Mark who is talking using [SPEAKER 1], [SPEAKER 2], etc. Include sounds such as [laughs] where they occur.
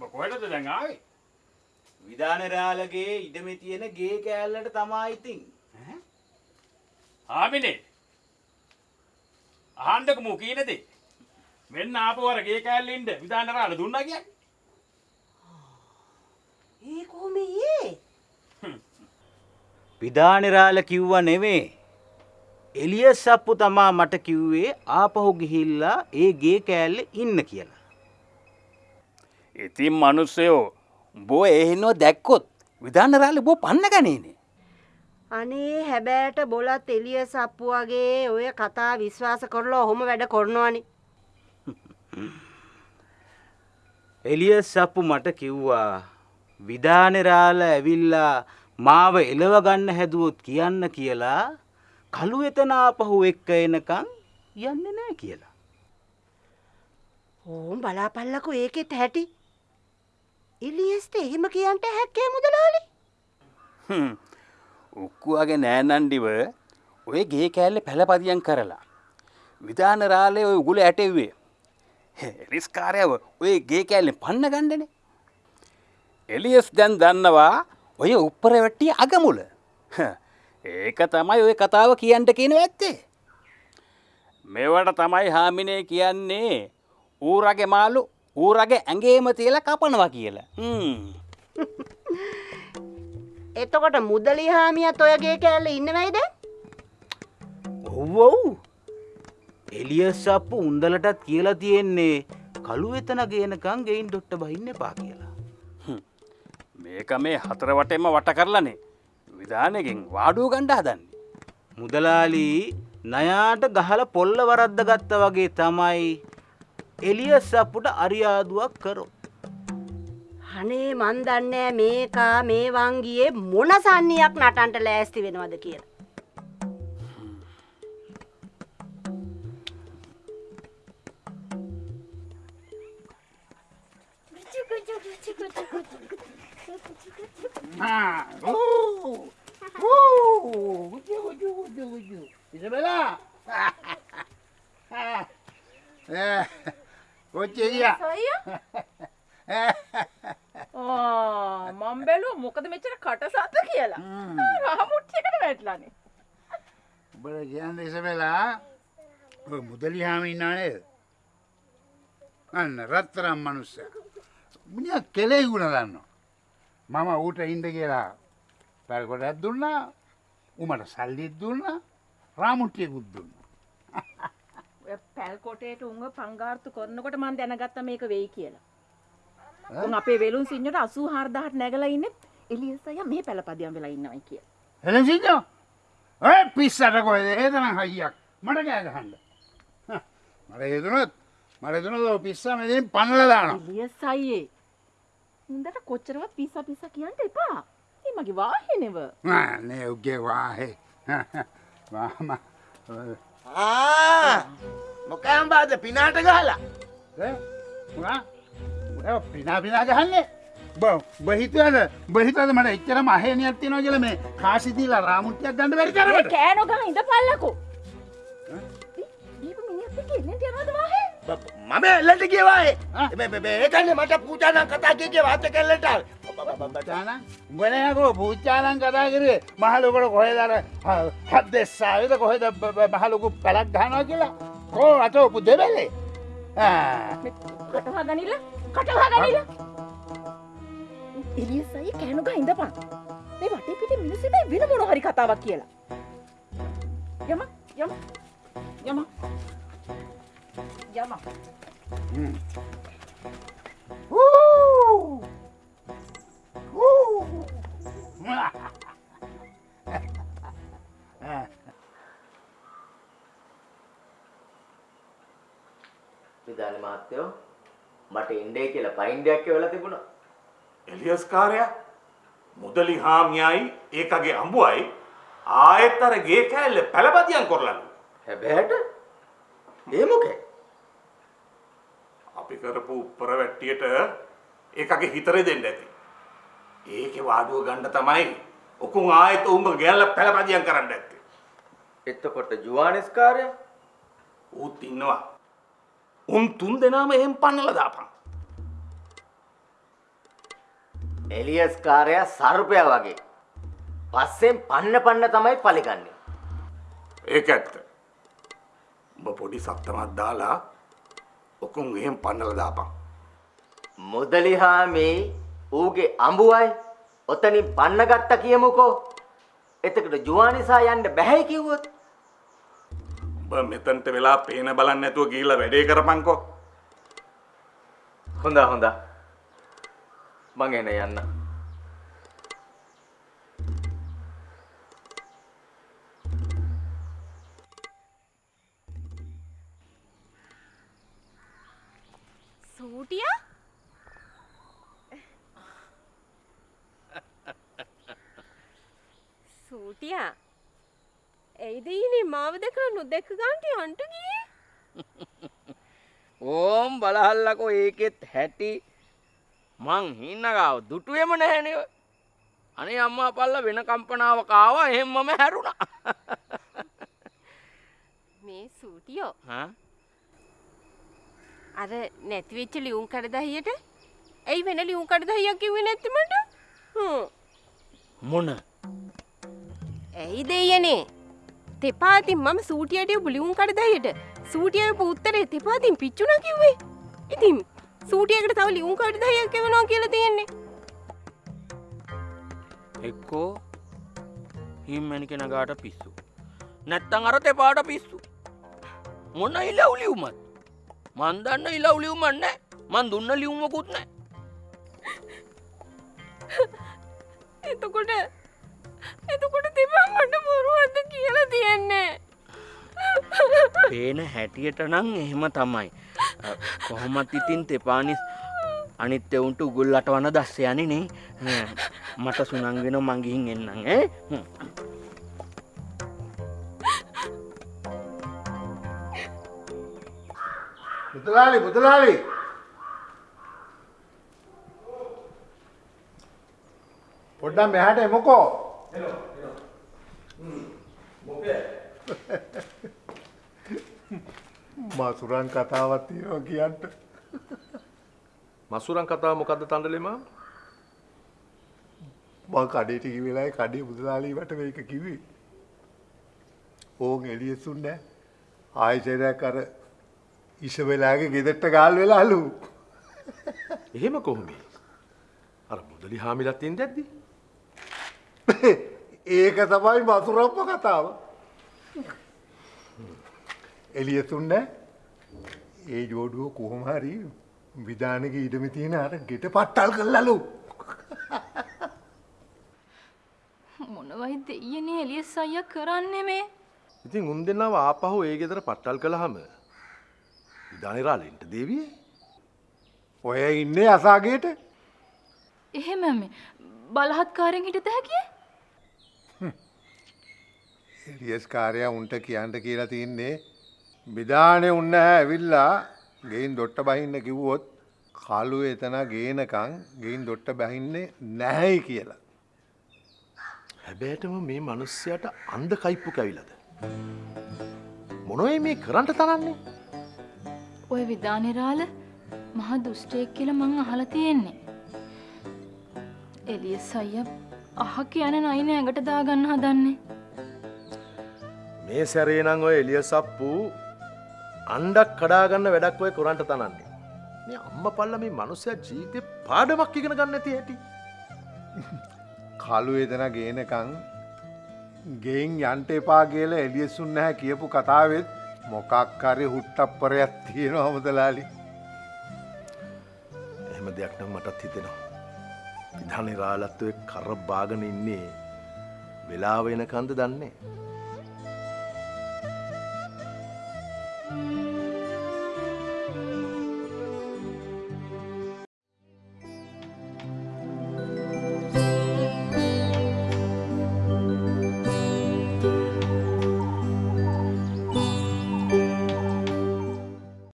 [SPEAKER 1] කොහෙටද දැන් ආවේ?
[SPEAKER 2] විධානරාලගේ ඉඩමේ තියෙන ගේ කෑල්ලට තමා ඉතින්.
[SPEAKER 1] ආමිනේ. අහන්ඩක මූ කීනද මෙන්න ආපවර ගේ කෑල්ලින්ට විධානරාල දුන්නා කියන්නේ.
[SPEAKER 3] ඒ කොහොමයේ
[SPEAKER 2] විධානරාල කිව්ව නෙවේ. එලිය සප්පු තමා මට කිව්වේ ආපහු ගිහිල්ලා ඒ ගේ කෑල්ල ඉන්න කියලා.
[SPEAKER 1] ඉතින් මනුස්සයෝ බෝ එහෙනෝ දැක්කොත් විධානරාල බෝ පන්න ගනේනේ.
[SPEAKER 3] අනේ හැබෑට බොලත් එලිය සප්පු වගේ ඔය කතා විශ්වාස කරලා ඔහොම වැඩ කරනවානි. [laughs]
[SPEAKER 2] එලිය සප්පු මට කිව්වා විධානරාල ඇවිල්ලා මාව එලව ගන්න හැදුවොත් කියන්න කියලා කළු එතනාපහු එක්ක එනකං යන්න නෑ කියලා.
[SPEAKER 3] ඕම් බලාපල්ලකු ඒකෙත් හැටි එලියස්ට එහෙම කියන්ට හැක්කේ මුදලාලි
[SPEAKER 1] උක්කුවගේ නෑනන්ඩිව ඔය ගේ කෑල්ල පැළපදියන් කරලා. විධානරාලය ඔය උගුල ඇටෙව්වේ. එලිස්කාරයව ඔය ගේ කෑල්ලෙන් පන්න ගණ්ඩනේ. එලියස් දැන් දන්නවා ඔය උප්පර වැට්ටිය අගමුල. ඒක තමයි ඔය කතාව කියන්ට කියන ඇත්තේ. මෙවට තමයි හාමිනේ කියන්නේ ඌරගේ මාලු ඌරගේ ඇඟේම තියල කපනවා කියලා. හ්ම්. [laughs]
[SPEAKER 3] එතකොට මුදලි හාමියත් ඔයගේ කෑල්ල ඉන්නවයිද
[SPEAKER 2] ඔව්වව් එලිය සප්පු උන්දලටත් කියලා තියෙන්නේ කළු එතන ගේනකං ගෙයින් ඩොට්ට බහින්න එපා කියලා.
[SPEAKER 1] මේක මේ හතර වටෙම වට කරලනේ විධානයකින් වාඩුව ගණ්ඩ හදන්නේ.
[SPEAKER 2] මුදලාලී නයාට ගහල පොල්ල වරද්ද ගත්ත වගේ තමයි එලිය සප්පුට අරියාදුවක් කරෝ.
[SPEAKER 3] හනේ මන් දන්නෑ මේකා මේ වංගියේ මොන සන්නියක් නටන්ට ලෑස්ති වෙනවද කියලා
[SPEAKER 4] කොච්චෙරිය [laughs]
[SPEAKER 5] මම් බැලුව මොකද මෙච්චර කටසත්ත කියලා. රහමුට්ටියකට වැටලනේ.
[SPEAKER 4] උබල කියන්න එස වෙලා මුදලි හාම ඉන්නානේද අන්න රත්තරම් මනුස්ස මිනිිය කෙලෙයි ගුණ දන්න මම ඌට ඉන්ඩ කියලා පැරකොටත් දුන්නා උමට සල්ලිත් දුන්න රාමුට්ටියකුත් දුන්න.
[SPEAKER 5] ඔය පැල්කොටේට උන්ව පංගාර්තු කරනකොට මන් දැනගත්ත මේක වෙයි කියලා උන් අපේ වෙලුන් සිංහට අසූ හාර්දාහට නැගලා ඉන්න. එලියසය මේ පැළපදියම් වෙලා ඉන්නවයි කිය
[SPEAKER 4] එලසිද ඔය පිස්සට කොයද ඒතන හයියක්. මට කෑගහන්ඩ මට ඒතුනත් මට තුන පිස්ස මෙතින් පන්නලදාන
[SPEAKER 5] එලියසයියේ උන්දට කොච්චරවත් පිස්ස පිස්ස කියන්ට එපා. ඒ මගේ වාහෙනෙව.
[SPEAKER 4] නේ උගේ වාහේ. වාම
[SPEAKER 6] මොකෑම්බාද පිනාට ගහලා
[SPEAKER 4] පිනා පිනා ගහන්නේ. බහිතවද? බහිතද මට එච්චර මහනයක් තියන කියල මේ කාසිතිීලා රාමුට්‍යයක් ගන්න වැරි කරට
[SPEAKER 5] කෑනොග ඉඳ පල්ලකු දීප මිනිත් එන්න යනවද වාහේ?
[SPEAKER 6] මම එල්ලට කියවායේ ඒකන්න මට පූජානන් කතා කිය වාත කෙල්ලට.
[SPEAKER 4] උඹනයකෝ පූච්චාලන් කතා කරේ මහලොකට කොහෙදර හත් දෙස්සාවිද කොහෙද මහලොකු පැලක් ගහනවා කියලා? කෝ අට ඔපු දෙබැලේ
[SPEAKER 5] කටවා ගනිල කටවා ගනිල එලියසයි කෑනුග ඉඳපන්. මේ වටේ පිට මිනිස්සුට වෙන මොන හරි කතාවක් කියලා. යම යම යම. යම. [laughs]
[SPEAKER 6] විධාන මහත්තයෝ මට ඉන්ඩේ කියලා පයින්ඩයක් වෙලා තිබුණා
[SPEAKER 7] එලියස් කාරයා මුදලි හාමියයි ඒකගේ අඹුවයි ආයෙත් අර ගේ කෑල්ල පැළපදියම් කරලලු.
[SPEAKER 6] හැබැට ඒ මොකේ
[SPEAKER 7] අපි කරපු උප්පර වැට්ටියට ඒකගේ හිතරේ දෙන්න ඇති. ඒකේ වාඩුව ගන්න තමයි ඔකුන් ආයෙත් උඹ ගැල්ල පැළපදියම් කරන්න ඇත්තේ.
[SPEAKER 6] එතකොට ජුවානිස්කාරය
[SPEAKER 7] ඌත් ඉන්නවා. උන් තුන් දෙනාම එහෙම් පන්නල දාපන්.
[SPEAKER 6] එලියස් කාරයා සර්පයා වගේ. පස්සෙන් පන්න පන්න තමයි පලිගන්නේ.
[SPEAKER 7] ඒක ඇත්ත. උඹ පොඩි සත්තමත් දාලා ඔකුන් එහෙම් පන්නල දාපන්.
[SPEAKER 6] මුදලිහාමේ ඌගේ අඹුවයි ඔතනින් පන්න ගත්ත කියමුකෝ. එතකට ජුවානිසා යන්න බැහැ කිව්වොත්.
[SPEAKER 7] මෙතන්ට වෙලා පේන බලන්න නැතුව ගිහිල්ලා වැඩේ කරපන්කෝ.
[SPEAKER 6] හොඳ හොඳ. මං එන යන්න.
[SPEAKER 8] සූටියා [laughs] සූටියා ඇයිද ඊනේ මාව දැකලා නොදැක්ක ගාන්ට යන්ට ගියේ? [laughs]
[SPEAKER 9] ඕම් බලහල්ලකෝ ඒකෙත් හැටි. මං හින්නගාව දුටුවම නැහැනව අනේ අම්මා පල්ල වෙන කම්පනාව කාවා එහෙම්මම හැරුණා. [laughs]
[SPEAKER 8] මේ සූටියෝ.
[SPEAKER 9] හා?
[SPEAKER 8] අර නැතිවෙච්ච ලියුම් කඩදහියට ඇයි වෙන ලියුම් කඩදහියක් කිව්වේ නැති මට? හ්ම්.
[SPEAKER 9] මොන?
[SPEAKER 8] ඇයි දෙයනේ තෙපාතින් මම සූටියට බුලිවුම් කඩදහියට සූටිය පුත්තරේ තෙපාතින් පිච්චුණ කිව්වේ. ඉතින් සූටියකට තව ලියුම් කඩදහයක් එවනවා කියලා තියෙන්නේ.
[SPEAKER 9] එක්කෝ හිම්මැනි කෙනගාට පිස්සු. නැත්තං අර තෙපාට පිස්සු. මොන්න ඉලව්ලියවමත් මන්දන්න ඉලව්ලියවමන්න මන් දුන්න ලියුමකුත් නෑ
[SPEAKER 8] එතකොට එතකොට තිබා මට බොරුවද කියලා තියෙන්නේ
[SPEAKER 9] පේන හැටියට නං එහෙම තමයි. කොහොමත් ඉතින් තෙපානිස් අනිත් එවුන්ට උගුල්ලට වන දස්ස යන නේ. මට සුනංගෙන මංගිහින් එන්නම් ඈ.
[SPEAKER 10] මුදලාලි මුදලාලි පොඩ්ඩම් මෙහාට එමුකෝ මසුරන් කතාවත් තියෙනවා කියන්ට
[SPEAKER 11] මසුරන් කතාව මොකක්ද තන්ඩලෙමා
[SPEAKER 10] මං කඩේට කිවෙලායි කඩේ මුදලාලීමට මේක කිවේ ඕන් එලියසුන්න ආයචරයක් අර ඉෂ වෙලාගේ ගෙදෙට්ට ගාල් වෙලාලු
[SPEAKER 11] එහෙම කොහොමේ අර මුදලි හාමිලත්තියෙන් දැද්දි [laughs]
[SPEAKER 10] ඒක තමයි මසුරම්ම කතාව. එලියසුන්න ඒ ජෝඩුව කොහොමහරි විධානක ඉඩමි තියෙන අර ගෙට පට්ටල් කල්ලලු [laughs]
[SPEAKER 12] මොනවයි දෙයනේ එලියස් අයිය කරන්නේ මේ?
[SPEAKER 11] ඉතින් උන් දෙන්නාව ආපහු ඒ ගෙදර පට්ටල් කළහම ඉදානිරාලෙන්ට දේවිය?
[SPEAKER 10] ඔය ඉන්නේ අසාගේට.
[SPEAKER 12] එහෙම මේ බලහත්කාරෙන් හිටත හැකිය
[SPEAKER 10] එලියස් කාරයා උන්ට කියන්ට කියලා තියන්නේ විධානය උන්න ඇවිල්ලා. ගෙයින් දොට්ට බහින්න කිව්වොත් කලු එතන ගේනකං ගෙයින් දොට්ට බැහින්නේ නැහැයි කියලා.
[SPEAKER 11] හැබෑටම මේ මනුස්්‍යයට අන්ද කයිප්පු කැවිලද. මොනොයි මේ කරන්ට තරන්නේ?
[SPEAKER 12] ඔය විධානිරාල මහ දුෂ්ටයෙක් කියල මං අහල තියෙන්නේ. එලියස් අයිය අහ කියන නයින ඇඟට දාගන්න හදන්නේ
[SPEAKER 11] මේ සැරේනං ඔය එලිය සප්පු අන්ඩක් කඩාගන්න වැඩක් ඔය කොරන්ට තනන්නේ. මේ අම්ම පල්ල මේ මනුසය ජීතය පාඩමක් ඉගෙන ගන්න ඇති ඇති
[SPEAKER 10] කලු එතන ගේනකං ගෙයින් යන්ට එපා කියල එලියසුන් නැහැ කියපු කතාවෙත් මොකක්කරි හුට්ටප්පරයක් තියෙන හොමදලාලි
[SPEAKER 11] එහෙම දෙයක් නම් මටත් හිතෙනවා. විධානි රාලත්වය කර බාගන ඉන්නේ වෙලාවෙන කන්ද දන්නේ